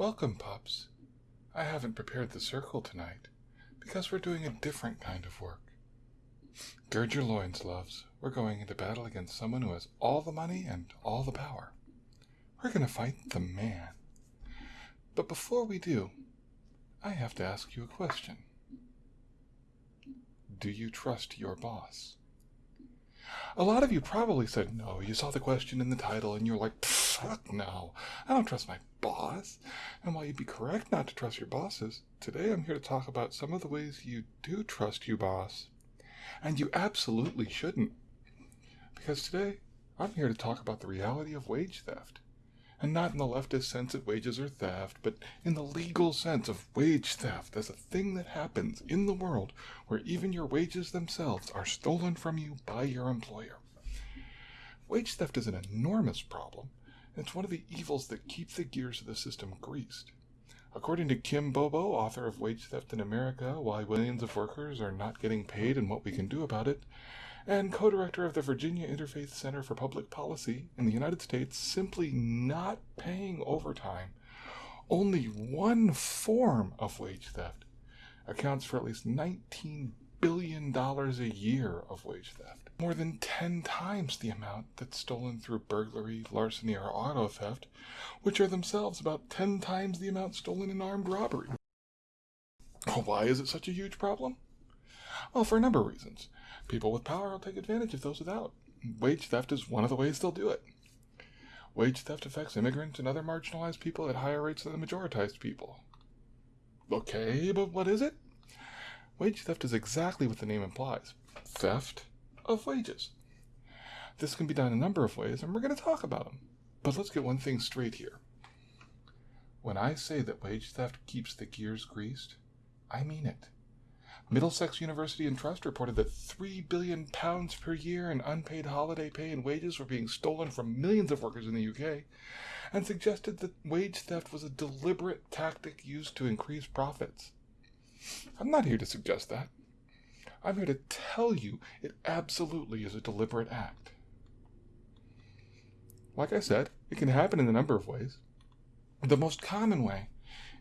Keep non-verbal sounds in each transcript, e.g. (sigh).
Welcome, pups. I haven't prepared the circle tonight because we're doing a different kind of work. Gird your loins, loves. We're going into battle against someone who has all the money and all the power. We're going to fight the man. But before we do, I have to ask you a question. Do you trust your boss? A lot of you probably said no. You saw the question in the title and you're like, fuck no. I don't trust my boss. And while you'd be correct not to trust your bosses, today I'm here to talk about some of the ways you do trust your boss. And you absolutely shouldn't. Because today I'm here to talk about the reality of wage theft and not in the leftist sense that wages are theft, but in the legal sense of wage theft as a thing that happens in the world where even your wages themselves are stolen from you by your employer. Wage theft is an enormous problem, it's one of the evils that keep the gears of the system greased. According to Kim Bobo, author of Wage Theft in America Why Millions of Workers Are Not Getting Paid and What We Can Do About It, and co director of the Virginia Interfaith Center for Public Policy in the United States, simply not paying overtime, only one form of wage theft accounts for at least $19 billion a year of wage theft. More than 10 times the amount that's stolen through burglary, larceny, or auto theft, which are themselves about 10 times the amount stolen in armed robbery. Why is it such a huge problem? Well, for a number of reasons. People with power will take advantage of those without. Wage theft is one of the ways they'll do it. Wage theft affects immigrants and other marginalized people at higher rates than the majoritized people. Okay, but what is it? Wage theft is exactly what the name implies theft of wages. This can be done a number of ways, and we're going to talk about them. But let's get one thing straight here. When I say that wage theft keeps the gears greased, I mean it. Middlesex University and Trust reported that 3 billion pounds per year in unpaid holiday pay and wages were being stolen from millions of workers in the UK and suggested that wage theft was a deliberate tactic used to increase profits. I'm not here to suggest that. I'm here to tell you it absolutely is a deliberate act. Like I said, it can happen in a number of ways. The most common way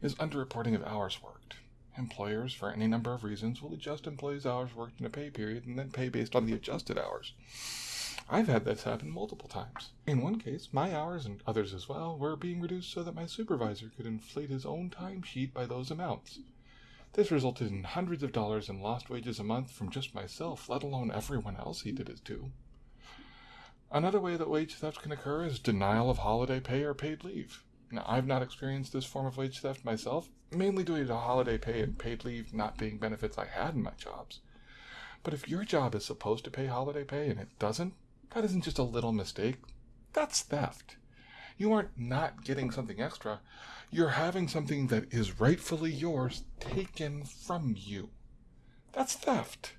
is underreporting of hours worked. Employers, for any number of reasons, will adjust employees' hours worked in a pay period and then pay based on the adjusted hours. I've had this happen multiple times. In one case, my hours and others as well were being reduced so that my supervisor could inflate his own timesheet by those amounts. This resulted in hundreds of dollars in lost wages a month from just myself, let alone everyone else he did it to. Another way that wage theft can occur is denial of holiday pay or paid leave. Now, I've not experienced this form of wage theft myself, mainly due to holiday pay and paid leave not being benefits I had in my jobs. But if your job is supposed to pay holiday pay and it doesn't, that isn't just a little mistake. That's theft. You aren't not getting something extra. You're having something that is rightfully yours taken from you. That's theft.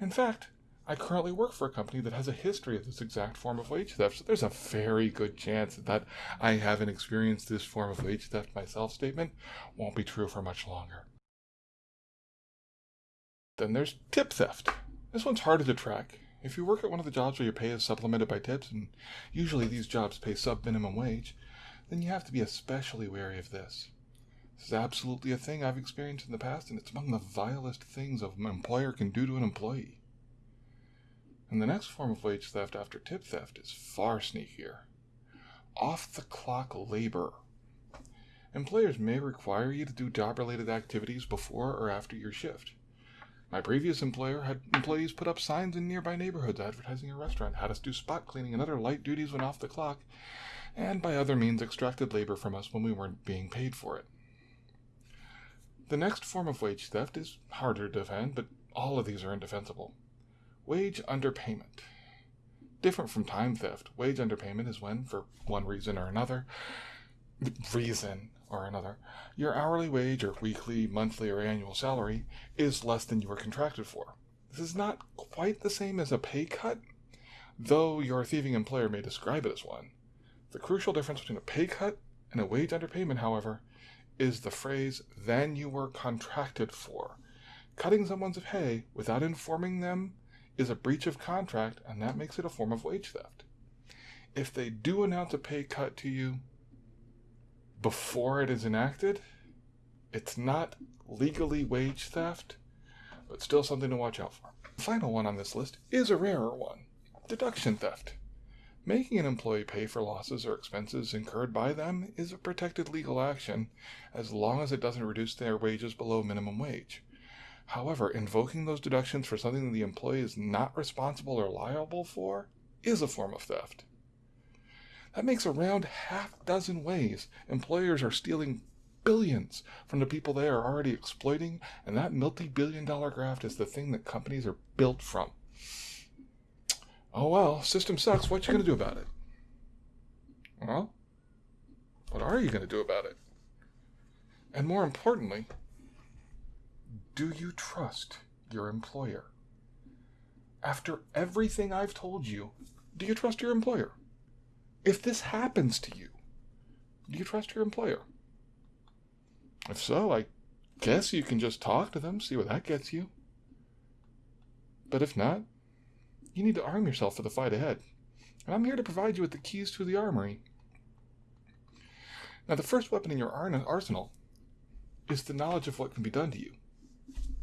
In fact, I currently work for a company that has a history of this exact form of wage theft, so there's a very good chance that I haven't experienced this form of wage theft myself statement won't be true for much longer. Then there's tip theft. This one's harder to track. If you work at one of the jobs where your pay is supplemented by tips, and usually these jobs pay sub minimum wage, then you have to be especially wary of this. This is absolutely a thing I've experienced in the past, and it's among the vilest things an employer can do to an employee. And the next form of wage theft after tip theft is far sneakier off the clock labor. Employers may require you to do job related activities before or after your shift. My previous employer had employees put up signs in nearby neighborhoods advertising a restaurant, had us do spot cleaning and other light duties when off the clock, and by other means extracted labor from us when we weren't being paid for it. The next form of wage theft is harder to defend, but all of these are indefensible. Wage underpayment. Different from time theft, wage underpayment is when, for one reason or another, (laughs) reason or another, your hourly wage or weekly, monthly, or annual salary is less than you were contracted for. This is not quite the same as a pay cut, though your thieving employer may describe it as one. The crucial difference between a pay cut and a wage underpayment, however, is the phrase, than you were contracted for. Cutting someone's pay without informing them is a breach of contract, and that makes it a form of wage theft. If they do announce a pay cut to you, before it is enacted, it's not legally wage theft, but still something to watch out for. The final one on this list is a rarer one deduction theft. Making an employee pay for losses or expenses incurred by them is a protected legal action as long as it doesn't reduce their wages below minimum wage. However, invoking those deductions for something the employee is not responsible or liable for is a form of theft. That makes around half dozen ways employers are stealing billions from the people they are already exploiting, and that multi billion dollar graft is the thing that companies are built from. Oh well, system sucks. What you going to do about it? Well, what are you going to do about it? And more importantly, do you trust your employer? After everything I've told you, do you trust your employer? If this happens to you, do you trust your employer? If so, I guess you can just talk to them, see where that gets you. But if not, you need to arm yourself for the fight ahead. And I'm here to provide you with the keys to the armory. Now, the first weapon in your arsenal is the knowledge of what can be done to you.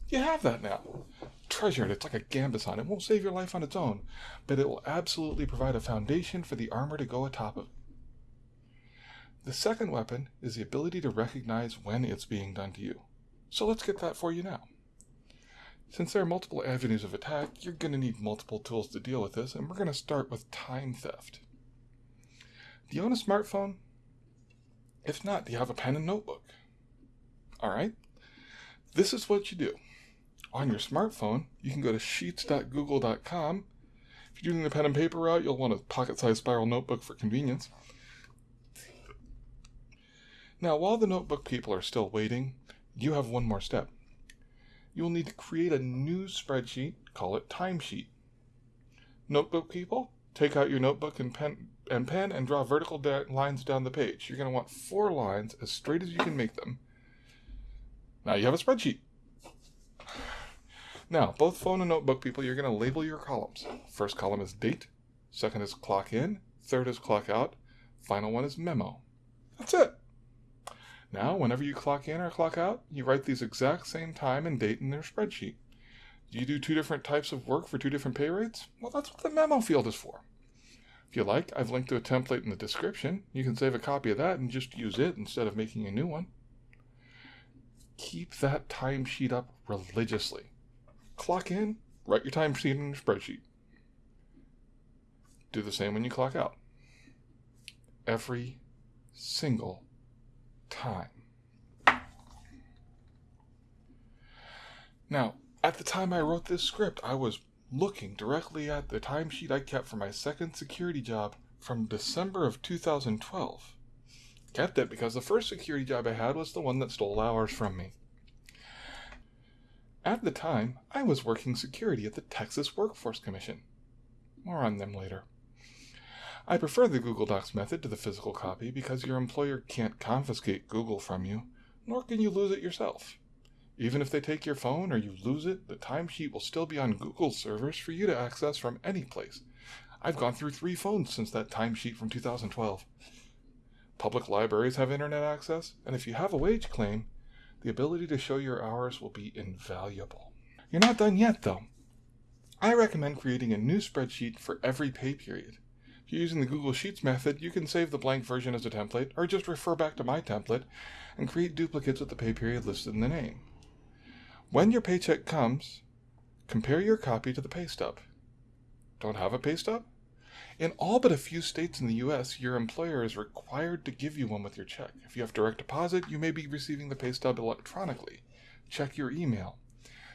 You have that now. Treasure it. It's like a gambeson. It won't save your life on its own, but it will absolutely provide a foundation for the armor to go atop of. The second weapon is the ability to recognize when it's being done to you. So let's get that for you now. Since there are multiple avenues of attack, you're going to need multiple tools to deal with this, and we're going to start with time theft. Do you own a smartphone? If not, do you have a pen and notebook? All right. This is what you do. On your smartphone, you can go to sheets.google.com. If you're doing the pen and paper route, you'll want a pocket sized spiral notebook for convenience. Now, while the notebook people are still waiting, you have one more step you will need to create a new spreadsheet, call it timesheet. Notebook people, take out your notebook and pen, and pen and draw vertical da- lines down the page. You're going to want four lines as straight as you can make them. Now you have a spreadsheet. Now, both phone and notebook people, you're going to label your columns. First column is date, second is clock in, third is clock out, final one is memo. That's it. Now, whenever you clock in or clock out, you write these exact same time and date in their spreadsheet. Do you do two different types of work for two different pay rates? Well, that's what the memo field is for. If you like, I've linked to a template in the description. You can save a copy of that and just use it instead of making a new one. Keep that timesheet up religiously. Clock in, write your timesheet in your spreadsheet. Do the same when you clock out. Every single time. Now, at the time I wrote this script, I was looking directly at the timesheet I kept for my second security job from December of 2012. Kept it because the first security job I had was the one that stole hours from me. At the time, I was working security at the Texas Workforce Commission. More on them later. I prefer the Google Docs method to the physical copy because your employer can't confiscate Google from you, nor can you lose it yourself. Even if they take your phone or you lose it, the timesheet will still be on Google's servers for you to access from any place. I've gone through three phones since that timesheet from 2012. Public libraries have internet access, and if you have a wage claim, the ability to show your hours will be invaluable. You're not done yet, though. I recommend creating a new spreadsheet for every pay period. If you're using the Google Sheets method, you can save the blank version as a template, or just refer back to my template and create duplicates with the pay period listed in the name. When your paycheck comes, compare your copy to the pay stub. Don't have a pay stub? In all but a few states in the US, your employer is required to give you one with your check. If you have direct deposit, you may be receiving the pay stub electronically. Check your email.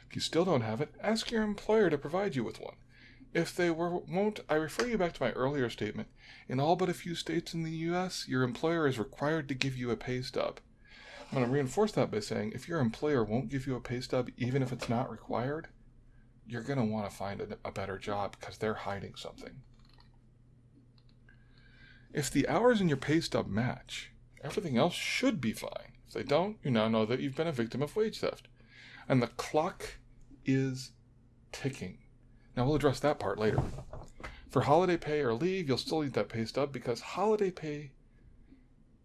If you still don't have it, ask your employer to provide you with one. If they won't, I refer you back to my earlier statement. In all but a few states in the US, your employer is required to give you a pay stub. I'm going to reinforce that by saying if your employer won't give you a pay stub, even if it's not required, you're going to want to find a, a better job because they're hiding something. If the hours in your pay stub match, everything else should be fine. If they don't, you now know that you've been a victim of wage theft. And the clock is ticking. Now we'll address that part later. For holiday pay or leave, you'll still need that pay stub because holiday pay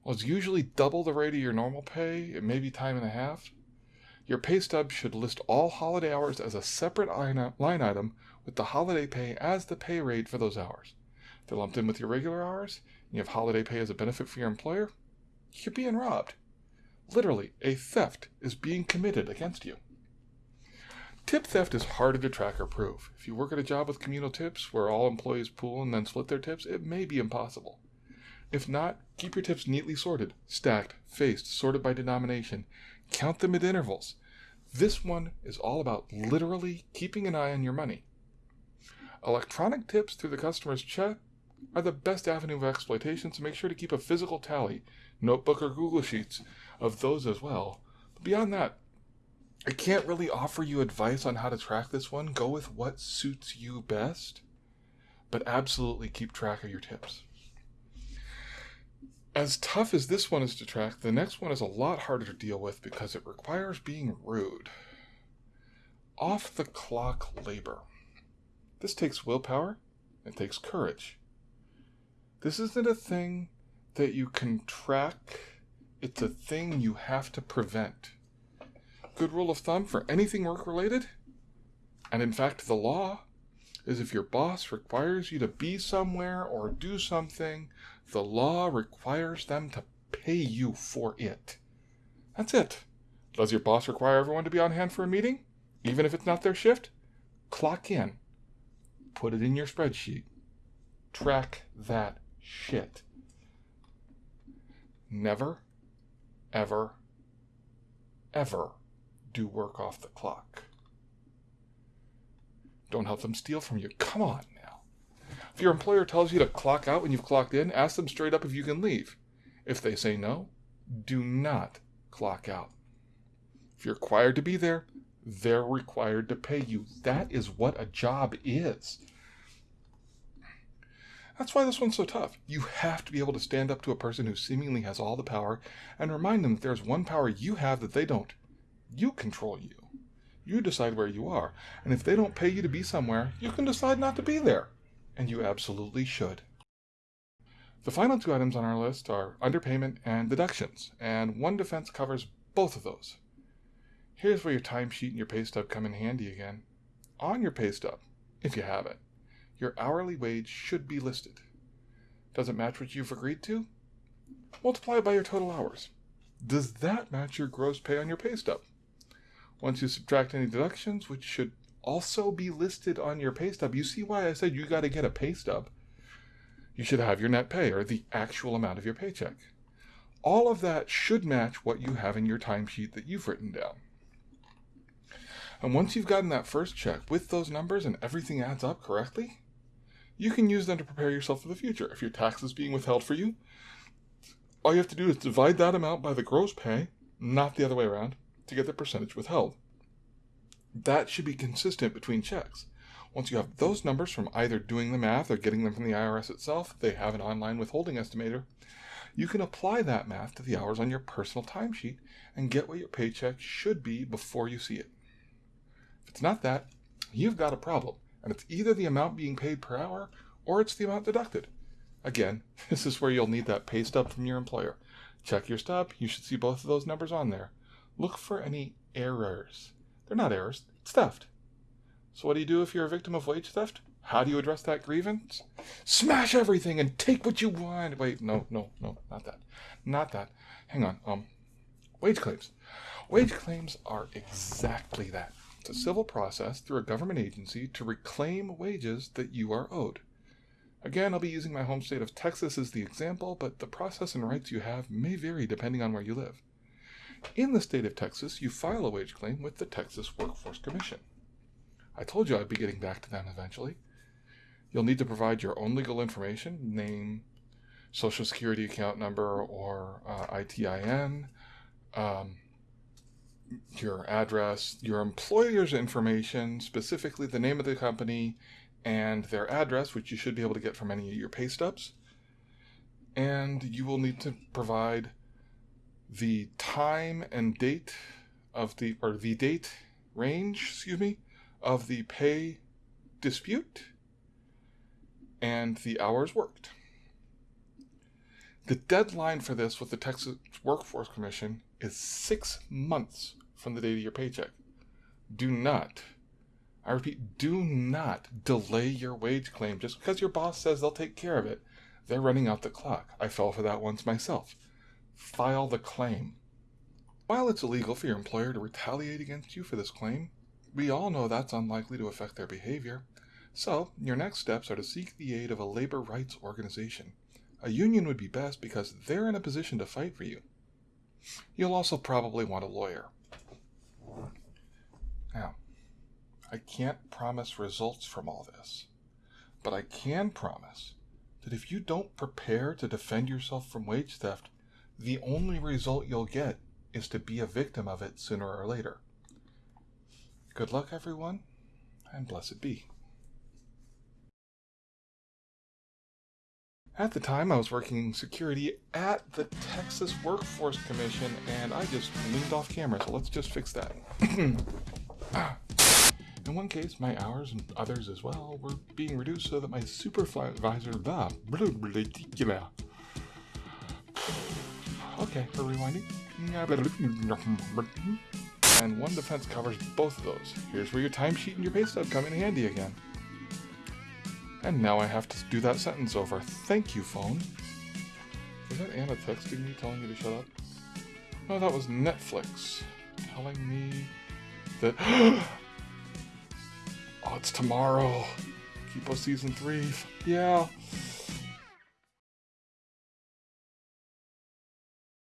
Well, it's usually double the rate of your normal pay, it may be time and a half. Your pay stub should list all holiday hours as a separate line item with the holiday pay as the pay rate for those hours. If they're lumped in with your regular hours, you have holiday pay as a benefit for your employer, you're being robbed. Literally, a theft is being committed against you. Tip theft is harder to track or prove. If you work at a job with communal tips where all employees pool and then split their tips, it may be impossible. If not, keep your tips neatly sorted, stacked, faced, sorted by denomination. Count them at intervals. This one is all about literally keeping an eye on your money. Electronic tips through the customer's check are the best avenue of exploitation, so make sure to keep a physical tally, notebook or Google Sheets, of those as well. But beyond that, I can't really offer you advice on how to track this one. Go with what suits you best, but absolutely keep track of your tips. As tough as this one is to track, the next one is a lot harder to deal with because it requires being rude. Off the clock labor. This takes willpower, it takes courage. This isn't a thing that you can track, it's a thing you have to prevent. Good rule of thumb for anything work related, and in fact, the law, is if your boss requires you to be somewhere or do something, the law requires them to pay you for it. That's it. Does your boss require everyone to be on hand for a meeting, even if it's not their shift? Clock in. Put it in your spreadsheet. Track that shit. Never, ever, ever do work off the clock. Don't help them steal from you. Come on now. If your employer tells you to clock out when you've clocked in, ask them straight up if you can leave. If they say no, do not clock out. If you're required to be there, they're required to pay you. That is what a job is. That's why this one's so tough. You have to be able to stand up to a person who seemingly has all the power and remind them that there's one power you have that they don't. You control you. You decide where you are. And if they don't pay you to be somewhere, you can decide not to be there. And you absolutely should. The final two items on our list are underpayment and deductions, and one defense covers both of those. Here's where your timesheet and your pay stub come in handy again. On your pay stub, if you have it, your hourly wage should be listed. Does it match what you've agreed to? Multiply by your total hours. Does that match your gross pay on your pay stub? Once you subtract any deductions, which should also be listed on your pay stub, you see why I said you got to get a pay stub. You should have your net pay, or the actual amount of your paycheck. All of that should match what you have in your timesheet that you've written down. And once you've gotten that first check with those numbers and everything adds up correctly, you can use them to prepare yourself for the future. If your tax is being withheld for you, all you have to do is divide that amount by the gross pay, not the other way around, to get the percentage withheld. That should be consistent between checks. Once you have those numbers from either doing the math or getting them from the IRS itself, they have an online withholding estimator, you can apply that math to the hours on your personal timesheet and get what your paycheck should be before you see it. If it's not that, you've got a problem and it's either the amount being paid per hour or it's the amount deducted. Again, (laughs) this is where you'll need that pay stub from your employer. Check your stub, you should see both of those numbers on there. Look for any errors. They're not errors, it's theft. So, what do you do if you're a victim of wage theft? How do you address that grievance? Smash everything and take what you want. Wait, no, no, no, not that. Not that. Hang on. Um, wage claims. Wage claims are exactly that. A civil process through a government agency to reclaim wages that you are owed. Again, I'll be using my home state of Texas as the example, but the process and rights you have may vary depending on where you live. In the state of Texas, you file a wage claim with the Texas Workforce Commission. I told you I'd be getting back to them eventually. You'll need to provide your own legal information, name, social security account number, or uh, ITIN, um, your address, your employer's information, specifically the name of the company and their address, which you should be able to get from any of your pay stubs. And you will need to provide the time and date of the, or the date range, excuse me, of the pay dispute and the hours worked. The deadline for this with the Texas Workforce Commission is six months from the date of your paycheck. Do not, I repeat, do not delay your wage claim just because your boss says they'll take care of it. They're running out the clock. I fell for that once myself. File the claim. While it's illegal for your employer to retaliate against you for this claim, we all know that's unlikely to affect their behavior. So, your next steps are to seek the aid of a labor rights organization. A union would be best because they're in a position to fight for you. You'll also probably want a lawyer. Now, I can't promise results from all this, but I can promise that if you don't prepare to defend yourself from wage theft, the only result you'll get is to be a victim of it sooner or later. Good luck, everyone, and blessed be. At the time, I was working security at the Texas Workforce Commission, and I just leaned off camera, so let's just fix that. (clears throat) Ah. In one case, my hours and others as well were being reduced so that my supervisor, blah, blah, blah, blah. Okay, we're rewinding. And one defense covers both of those. Here's where your timesheet and your pay stub come in handy again. And now I have to do that sentence over. Thank you, phone. Is that Anna texting me telling me to shut up? No, that was Netflix telling me that. (gasps) oh, it's tomorrow. Kipo season three. Yeah.